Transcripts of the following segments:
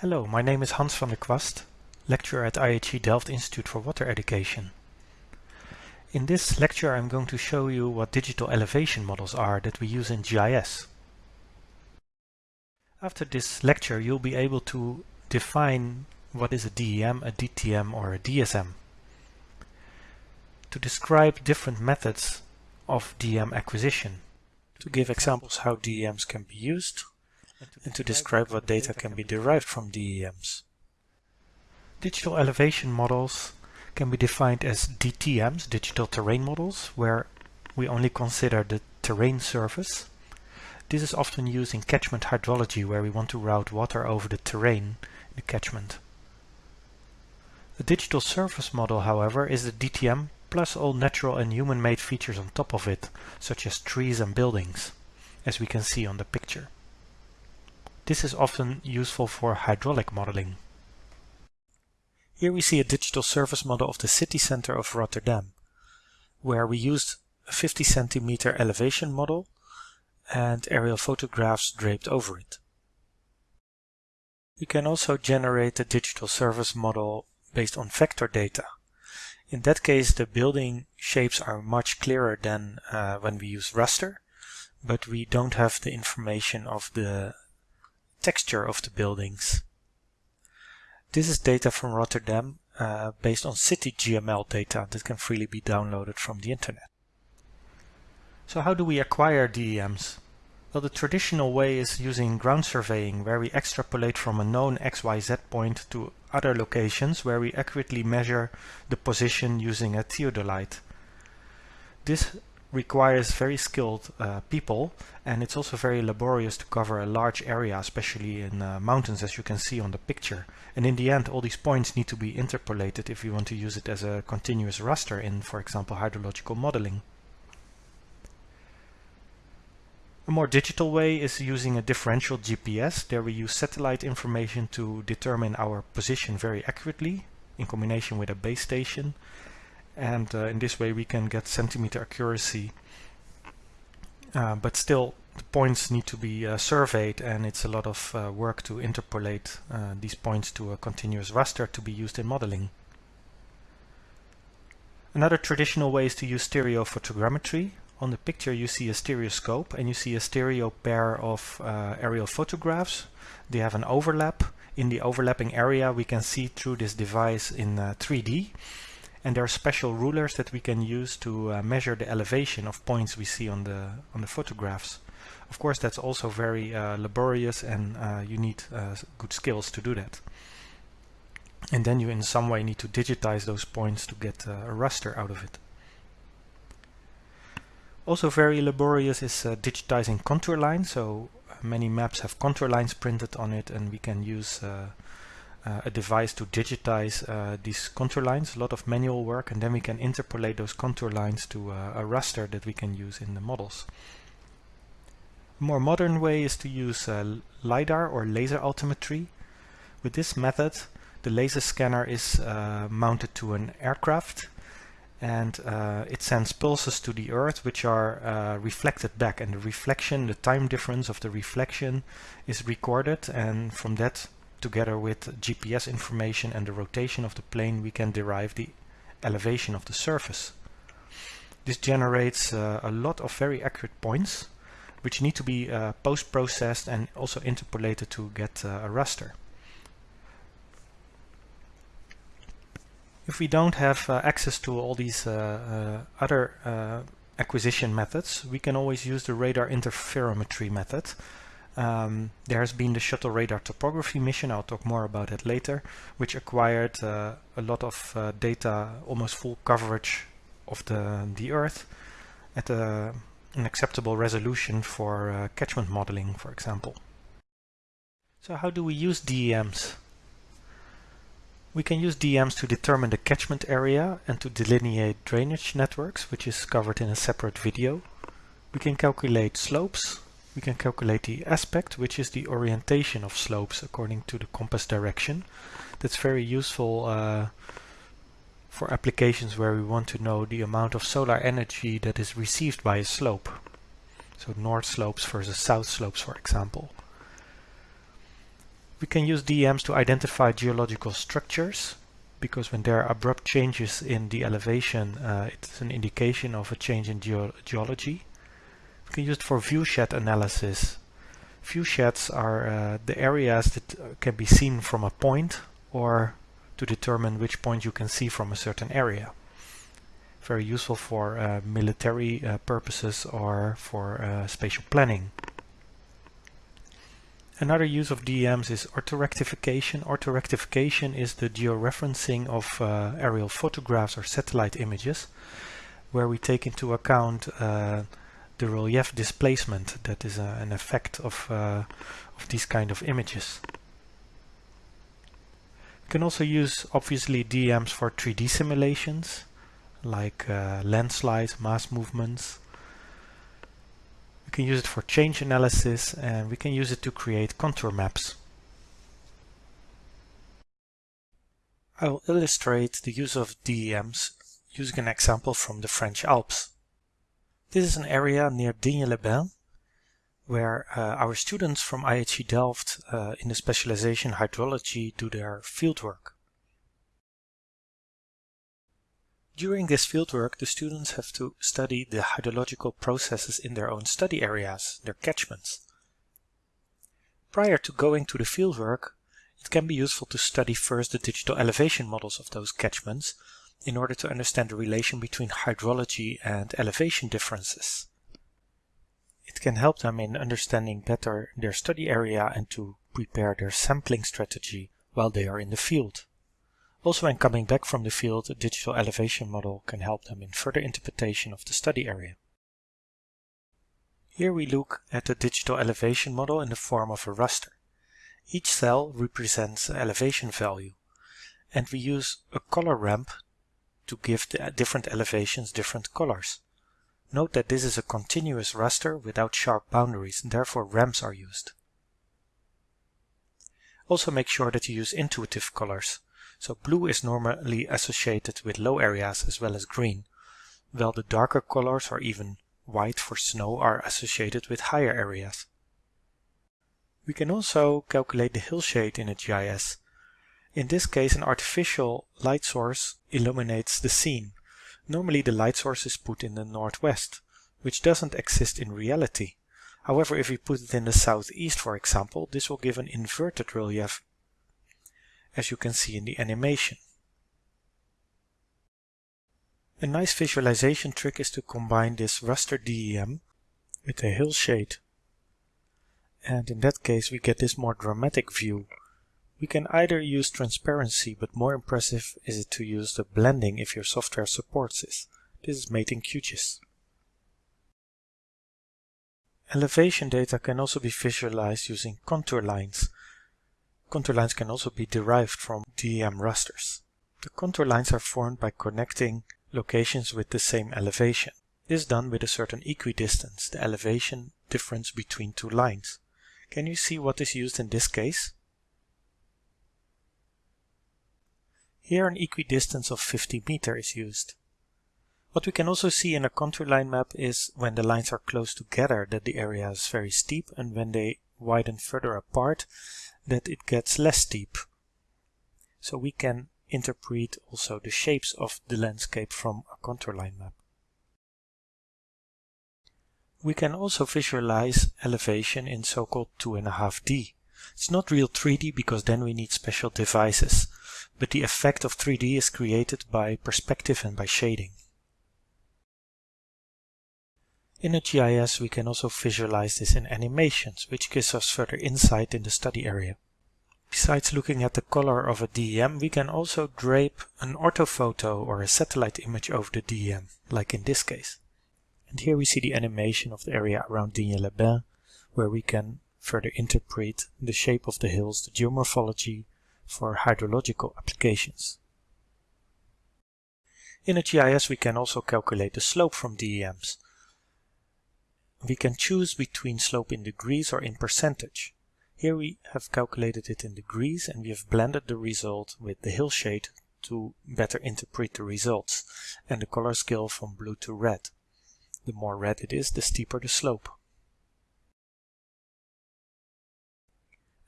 Hello, my name is Hans van der Kwast, lecturer at IHE Delft Institute for Water Education. In this lecture I'm going to show you what digital elevation models are that we use in GIS. After this lecture you'll be able to define what is a DEM, a DTM or a DSM. To describe different methods of DEM acquisition. To give examples how DEMs can be used and to describe what data can be derived from DEMs. Digital elevation models can be defined as DTMs, digital terrain models, where we only consider the terrain surface. This is often used in catchment hydrology where we want to route water over the terrain in the catchment. The digital surface model, however, is the DTM plus all natural and human-made features on top of it, such as trees and buildings, as we can see on the picture. This is often useful for hydraulic modeling. Here we see a digital surface model of the city center of Rotterdam, where we used a 50 centimeter elevation model and aerial photographs draped over it. We can also generate a digital surface model based on vector data. In that case, the building shapes are much clearer than uh, when we use raster, but we don't have the information of the texture of the buildings. This is data from Rotterdam uh, based on city GML data that can freely be downloaded from the internet. So how do we acquire DEMs? Well, the traditional way is using ground surveying, where we extrapolate from a known XYZ point to other locations where we accurately measure the position using a theodolite. This requires very skilled uh, people and it's also very laborious to cover a large area especially in uh, mountains as you can see on the picture and in the end all these points need to be interpolated if you want to use it as a continuous raster in for example hydrological modeling. A more digital way is using a differential GPS. There we use satellite information to determine our position very accurately in combination with a base station and uh, in this way we can get centimeter accuracy uh, but still the points need to be uh, surveyed and it's a lot of uh, work to interpolate uh, these points to a continuous raster to be used in modeling. Another traditional way is to use stereo photogrammetry. On the picture you see a stereoscope and you see a stereo pair of uh, aerial photographs. They have an overlap. In the overlapping area we can see through this device in 3D and there are special rulers that we can use to uh, measure the elevation of points we see on the on the photographs. Of course that's also very uh, laborious and uh, you need uh, good skills to do that. And then you in some way need to digitize those points to get uh, a raster out of it. Also very laborious is uh, digitizing contour lines. So many maps have contour lines printed on it and we can use uh, a device to digitize uh, these contour lines, a lot of manual work, and then we can interpolate those contour lines to uh, a raster that we can use in the models. A more modern way is to use uh, LiDAR or laser altimetry. With this method, the laser scanner is uh, mounted to an aircraft and uh, it sends pulses to the earth which are reflected back and the reflection, the time difference of the reflection is recorded and from that together with GPS information and the rotation of the plane we can derive the elevation of the surface. This generates uh, a lot of very accurate points which need to be uh, post-processed and also interpolated to get uh, a raster. If we don't have uh, access to all these uh, uh, other acquisition methods, we can always use the radar interferometry method, um, there has been the Shuttle Radar Topography mission, I'll talk more about it later, which acquired uh, a lot of uh, data, almost full coverage of the, the Earth at a, an acceptable resolution for uh, catchment modeling, for example. So how do we use DEMs? We can use DEMs to determine the catchment area and to delineate drainage networks, which is covered in a separate video. We can calculate slopes, we can calculate the aspect, which is the orientation of slopes according to the compass direction. That's very useful uh, for applications where we want to know the amount of solar energy that is received by a slope. So north slopes versus south slopes, for example. We can use DEMs to identify geological structures because when there are abrupt changes in the elevation, uh, it's an indication of a change in geo geology. We can use it for viewshed analysis. Viewsheds are uh, the areas that uh, can be seen from a point or to determine which point you can see from a certain area. Very useful for uh, military uh, purposes or for uh, spatial planning. Another use of DEMs is orthorectification. Orthorectification is the georeferencing of uh, aerial photographs or satellite images where we take into account uh, the relief displacement that is uh, an effect of, uh, of these kind of images. We can also use obviously DEMs for 3D simulations like uh, landslides, mass movements, we can use it for change analysis and we can use it to create contour maps. I will illustrate the use of DEMs using an example from the French Alps. This is an area near Digne-les-Bains where uh, our students from IHE Delft uh, in the specialization hydrology do their fieldwork. During this fieldwork, the students have to study the hydrological processes in their own study areas, their catchments. Prior to going to the fieldwork, it can be useful to study first the digital elevation models of those catchments in order to understand the relation between hydrology and elevation differences. It can help them in understanding better their study area and to prepare their sampling strategy while they are in the field. Also when coming back from the field, a digital elevation model can help them in further interpretation of the study area. Here we look at the digital elevation model in the form of a raster. Each cell represents an elevation value and we use a color ramp to give the different elevations different colors. Note that this is a continuous raster without sharp boundaries and therefore ramps are used. Also make sure that you use intuitive colors so blue is normally associated with low areas as well as green, while the darker colors or even white for snow are associated with higher areas. We can also calculate the hillshade in a GIS. In this case an artificial light source illuminates the scene. Normally the light source is put in the northwest, which doesn't exist in reality. However, if we put it in the southeast, for example, this will give an inverted relief as you can see in the animation. A nice visualization trick is to combine this raster DEM with a hillshade. And in that case we get this more dramatic view. We can either use transparency, but more impressive is it to use the blending if your software supports this. This is made in QGIS. Elevation data can also be visualized using contour lines, Contour lines can also be derived from DEM rasters. The contour lines are formed by connecting locations with the same elevation. This is done with a certain equidistance, the elevation difference between two lines. Can you see what is used in this case? Here an equidistance of 50 meter is used. What we can also see in a contour line map is when the lines are close together that the area is very steep and when they widen further apart that it gets less steep. So we can interpret also the shapes of the landscape from a contour line map. We can also visualize elevation in so-called 2.5D. It's not real 3D because then we need special devices, but the effect of 3D is created by perspective and by shading. In a GIS we can also visualize this in animations, which gives us further insight in the study area. Besides looking at the color of a DEM, we can also drape an orthophoto or a satellite image over the DEM, like in this case. And here we see the animation of the area around Digne-les-Bains, where we can further interpret the shape of the hills, the geomorphology for hydrological applications. In a GIS we can also calculate the slope from DEMs, we can choose between slope in degrees or in percentage. Here we have calculated it in degrees and we have blended the result with the hillshade to better interpret the results and the color scale from blue to red. The more red it is, the steeper the slope.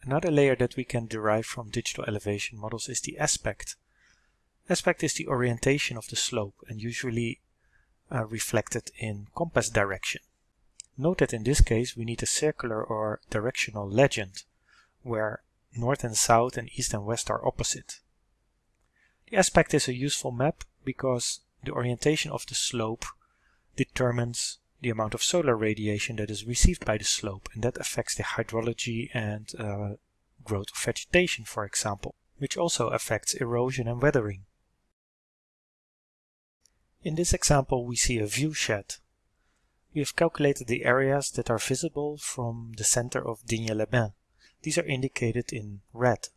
Another layer that we can derive from digital elevation models is the aspect. Aspect is the orientation of the slope and usually uh, reflected in compass direction. Note that in this case we need a circular or directional legend where north and south and east and west are opposite. The aspect is a useful map because the orientation of the slope determines the amount of solar radiation that is received by the slope and that affects the hydrology and uh, growth of vegetation for example, which also affects erosion and weathering. In this example we see a viewshed. We have calculated the areas that are visible from the center of Digne-les-Bains. These are indicated in red.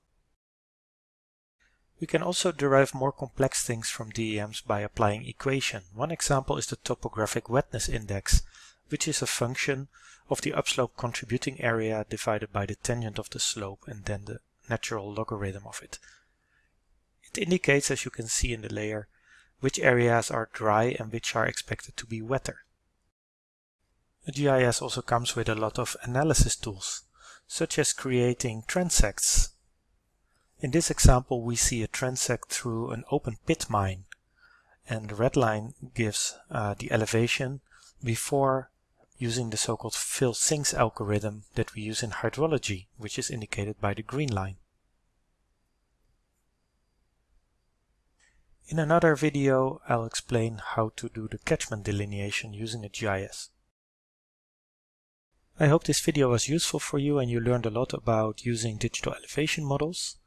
We can also derive more complex things from DEMs by applying equation. One example is the topographic wetness index, which is a function of the upslope contributing area divided by the tangent of the slope and then the natural logarithm of it. It indicates, as you can see in the layer, which areas are dry and which are expected to be wetter. GIS also comes with a lot of analysis tools, such as creating transects. In this example we see a transect through an open pit mine and the red line gives uh, the elevation before using the so-called fill-sinks algorithm that we use in hydrology, which is indicated by the green line. In another video I'll explain how to do the catchment delineation using a GIS. I hope this video was useful for you and you learned a lot about using digital elevation models.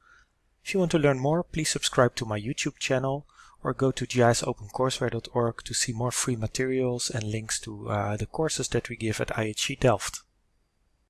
If you want to learn more, please subscribe to my YouTube channel or go to gisopencourseware.org to see more free materials and links to uh, the courses that we give at IHE Delft.